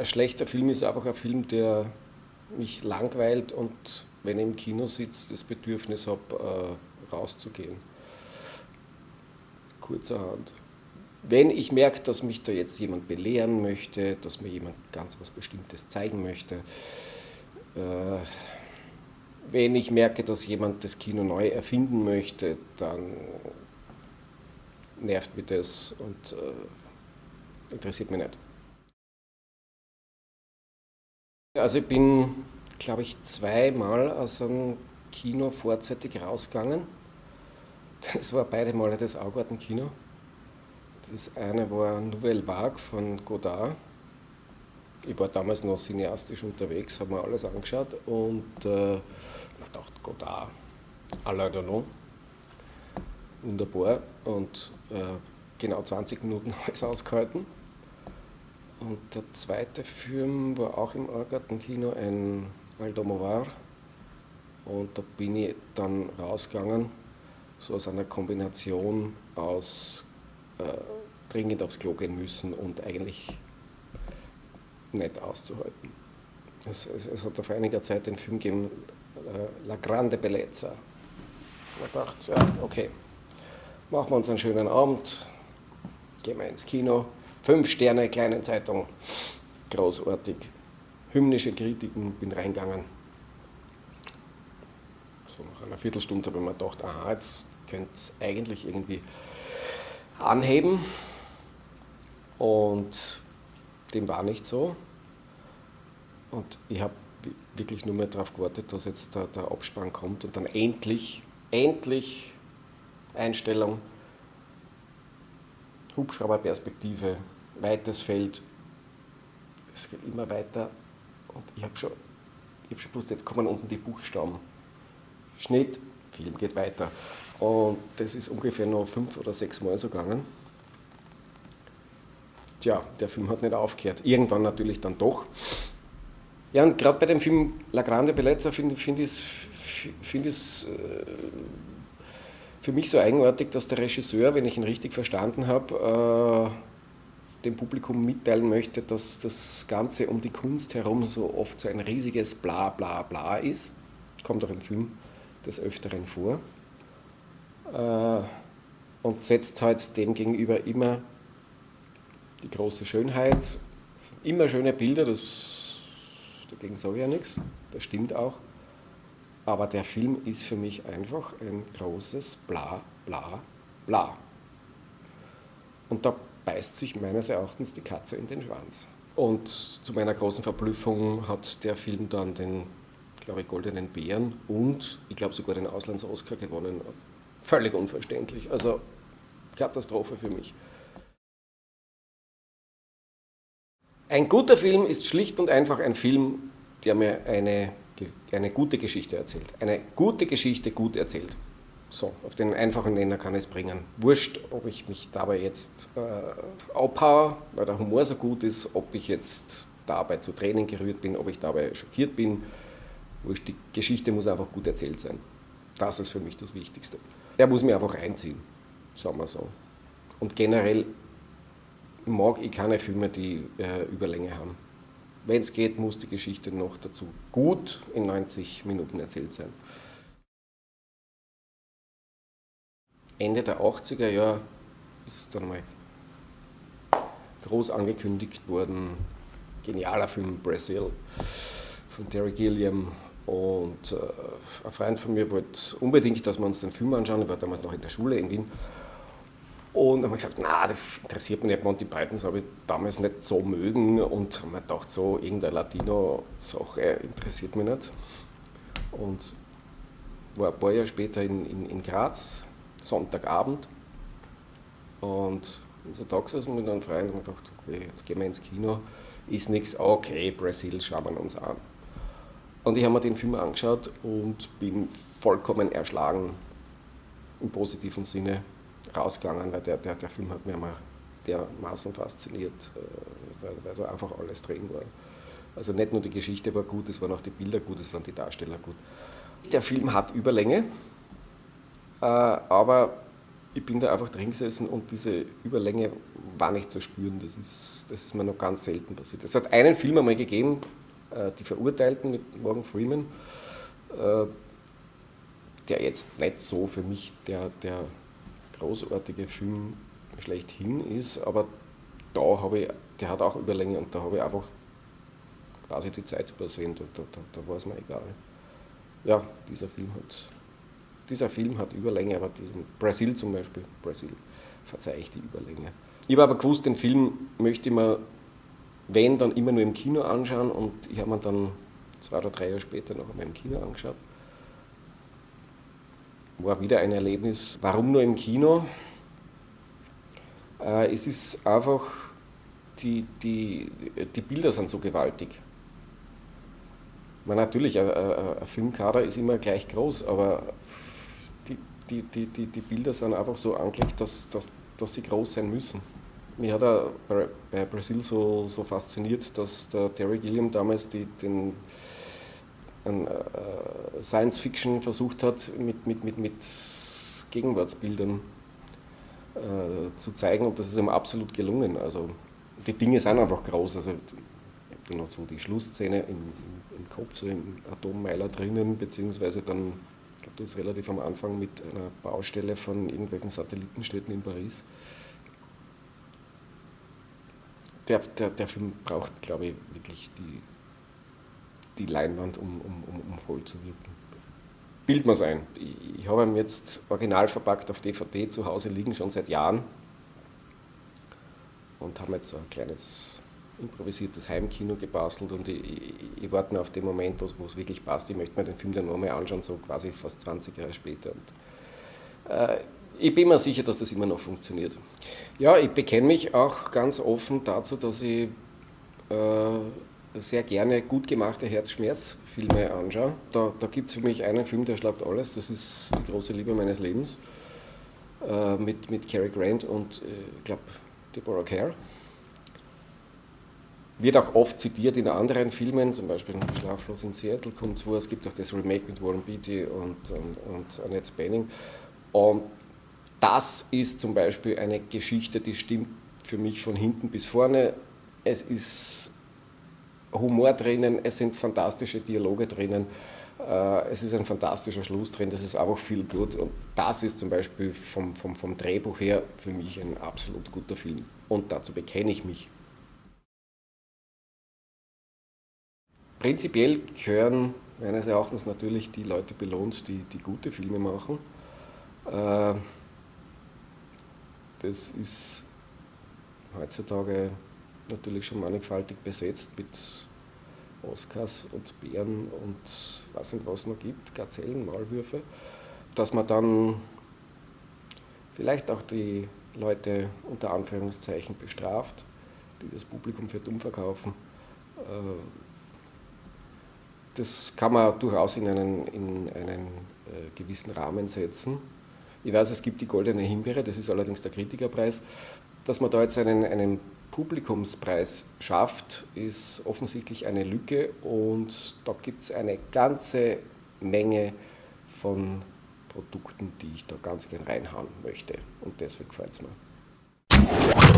ein schlechter Film ist einfach ein Film, der mich langweilt und wenn ich im Kino sitze, das Bedürfnis habe, äh, rauszugehen. Kurzerhand. Wenn ich merke, dass mich da jetzt jemand belehren möchte, dass mir jemand ganz was Bestimmtes zeigen möchte, äh, wenn ich merke, dass jemand das Kino neu erfinden möchte, dann nervt mich das und äh, interessiert mich nicht. Also ich bin, glaube ich, zweimal aus einem Kino vorzeitig rausgegangen. Das war beide Male das Augarten-Kino. Das eine war Nouvelle Vague von Godard. Ich war damals noch cineastisch unterwegs, habe mir alles angeschaut und äh, ich dachte, Godard, Alain Delon, wunderbar. Und äh, genau 20 Minuten habe ich es ausgehalten. Und der zweite Film war auch im Orgartenkino, ein Aldomovar. Und da bin ich dann rausgegangen, so aus einer Kombination aus äh, dringend aufs Klo gehen müssen und eigentlich nicht auszuhalten. Es, es, es hat auf einiger Zeit den Film gegeben, äh, La Grande Bellezza. Ich dachte, ja, okay, machen wir uns einen schönen Abend, gehen wir ins Kino, Fünf Sterne, kleine Zeitung, großartig. Hymnische Kritiken, bin reingegangen. So nach einer Viertelstunde habe ich mir gedacht, aha, jetzt könnte es eigentlich irgendwie anheben. Und dem war nicht so. Und ich habe wirklich nur mehr darauf gewartet, dass jetzt der, der Abspann kommt und dann endlich, endlich Einstellung Hubschrauberperspektive, weites Feld, es geht immer weiter und ich habe schon, hab schon gewusst, jetzt kommen unten die Buchstaben. Schnitt, Film geht weiter. Und das ist ungefähr noch fünf oder sechs Mal so gegangen. Tja, der Film hat nicht aufgehört. Irgendwann natürlich dann doch. Ja, und gerade bei dem Film La Grande Bellezza finde find ich es find äh, für mich so eigenartig, dass der Regisseur, wenn ich ihn richtig verstanden habe, äh, dem Publikum mitteilen möchte, dass das Ganze um die Kunst herum so oft so ein riesiges Bla bla bla ist. Kommt auch im Film des Öfteren vor. Äh, und setzt halt dem gegenüber immer die große Schönheit. Immer schöne Bilder, das, dagegen sage ich ja nichts, das stimmt auch. Aber der Film ist für mich einfach ein großes Bla, Bla, Bla. Und da beißt sich meines Erachtens die Katze in den Schwanz. Und zu meiner großen Verblüffung hat der Film dann den, glaube ich, Goldenen Bären und ich glaube sogar den Auslands-Oscar gewonnen. Völlig unverständlich. Also Katastrophe für mich. Ein guter Film ist schlicht und einfach ein Film, der mir eine eine gute Geschichte erzählt. Eine gute Geschichte gut erzählt. So, auf den einfachen Nenner kann ich es bringen. Wurscht, ob ich mich dabei jetzt äh, abhaue, weil der Humor so gut ist, ob ich jetzt dabei zu Tränen gerührt bin, ob ich dabei schockiert bin. Wurscht, die Geschichte muss einfach gut erzählt sein. Das ist für mich das Wichtigste. Der muss mir einfach reinziehen, sagen wir so. Und generell mag ich keine Filme, die äh, Überlänge haben. Wenn es geht, muss die Geschichte noch dazu gut in 90 Minuten erzählt sein. Ende der 80er Jahre ist dann mal groß angekündigt worden, genialer Film Brazil von Terry Gilliam. Und äh, ein Freund von mir wollte unbedingt, dass wir uns den Film anschauen, ich war damals noch in der Schule in Wien und haben wir gesagt, na, das interessiert mich nicht, Monty Pythons habe ich damals nicht so mögen. Und haben mir gedacht, so irgendeine Latino-Sache interessiert mich nicht. Und war ein paar Jahre später in, in, in Graz, Sonntagabend. Und unser Tag gesessen mit einem Freund und haben gedacht, okay, jetzt gehen wir ins Kino, ist nichts, okay, Brasil schauen wir uns an. Und ich habe mir den Film angeschaut und bin vollkommen erschlagen im positiven Sinne rausgegangen, weil der, der, der Film hat mir immer dermaßen fasziniert, äh, weil, weil da einfach alles drin war. Also nicht nur die Geschichte war gut, es waren auch die Bilder gut, es waren die Darsteller gut. Der Film hat Überlänge, äh, aber ich bin da einfach drin gesessen und diese Überlänge war nicht zu spüren. Das ist, das ist mir noch ganz selten passiert. Es hat einen Film einmal gegeben, äh, Die Verurteilten mit Morgan Freeman, der jetzt nicht so für mich der, der großartige Film schlechthin ist, aber da habe ich, der hat auch Überlänge und da habe ich einfach quasi die Zeit übersehen, da, da, da war es mir egal. Ja, dieser Film hat dieser Film hat Überlänge, aber diesen Brasil zum Beispiel, Brasil, verzeihe ich die Überlänge. Ich habe aber gewusst, den Film möchte ich mir, wenn, dann immer nur im Kino anschauen und ich habe mir dann zwei oder drei Jahre später noch einmal im Kino angeschaut. War wieder ein Erlebnis. Warum nur im Kino? Äh, es ist einfach, die, die, die Bilder sind so gewaltig. Man, natürlich, ein, ein Filmkader ist immer gleich groß, aber die, die, die, die Bilder sind einfach so angelegt, dass, dass, dass sie groß sein müssen. Mich hat er bei, bei Brasil so, so fasziniert, dass der Terry Gilliam damals die, den äh, Science Fiction versucht hat, mit, mit, mit, mit Gegenwartsbildern äh, zu zeigen und das ist ihm absolut gelungen. Also die Dinge sind einfach groß. Also ich habe da noch so die Schlussszene im, im, Kopf, so im Atommeiler drinnen, beziehungsweise dann ich glaube, das ist relativ am Anfang mit einer Baustelle von irgendwelchen Satellitenstädten in Paris. Der, der, der Film braucht, glaube ich, wirklich die, die Leinwand, um, um, um, um voll zu wirken. Bild mal ein. Ich, habe ihn jetzt original verpackt auf DVD zu Hause liegen, schon seit Jahren. Und haben jetzt so ein kleines improvisiertes Heimkino gebastelt und ich, ich, ich warte auf den Moment, wo es wirklich passt. Ich möchte mir den Film dann nochmal anschauen, so quasi fast 20 Jahre später. Und, äh, ich bin mir sicher, dass das immer noch funktioniert. Ja, ich bekenne mich auch ganz offen dazu, dass ich äh, sehr gerne gut gemachte Herzschmerzfilme anschaue. Da, da gibt es für mich einen Film, der schlagt alles, das ist Die große Liebe meines Lebens äh, mit, mit Cary Grant und äh, ich glaube Deborah Kerr. Wird auch oft zitiert in anderen Filmen, zum Beispiel in Schlaflos in Seattle kommt es vor. Es gibt auch das Remake mit Warren Beatty und, und, und Annette Bening. Und das ist zum Beispiel eine Geschichte, die stimmt für mich von hinten bis vorne. Es ist Humor drinnen, es sind fantastische Dialoge drinnen, äh, es ist ein fantastischer Schluss drin, das ist einfach viel gut. Und das ist zum Beispiel vom, vom, vom Drehbuch her für mich ein absolut guter Film. Und dazu bekenne ich mich. Prinzipiell gehören meines Erachtens natürlich die Leute belohnt, die, die gute Filme machen. Äh, das ist heutzutage natürlich schon mannigfaltig besetzt mit Oscars und Bären und was und was noch gibt, Gazellen, Maulwürfe, dass man dann vielleicht auch die Leute unter Anführungszeichen bestraft, die das Publikum für dumm verkaufen. Äh, das kann man durchaus in einen, in einen äh, gewissen Rahmen setzen. Ich weiß, es gibt die Goldene Himbeere, das ist allerdings der Kritikerpreis. Dass man da jetzt einen, einen Publikumspreis schafft, ist offensichtlich eine Lücke und da gibt es eine ganze Menge von Produkten, die ich da ganz gern reinhauen möchte und deswegen gefällt es mir.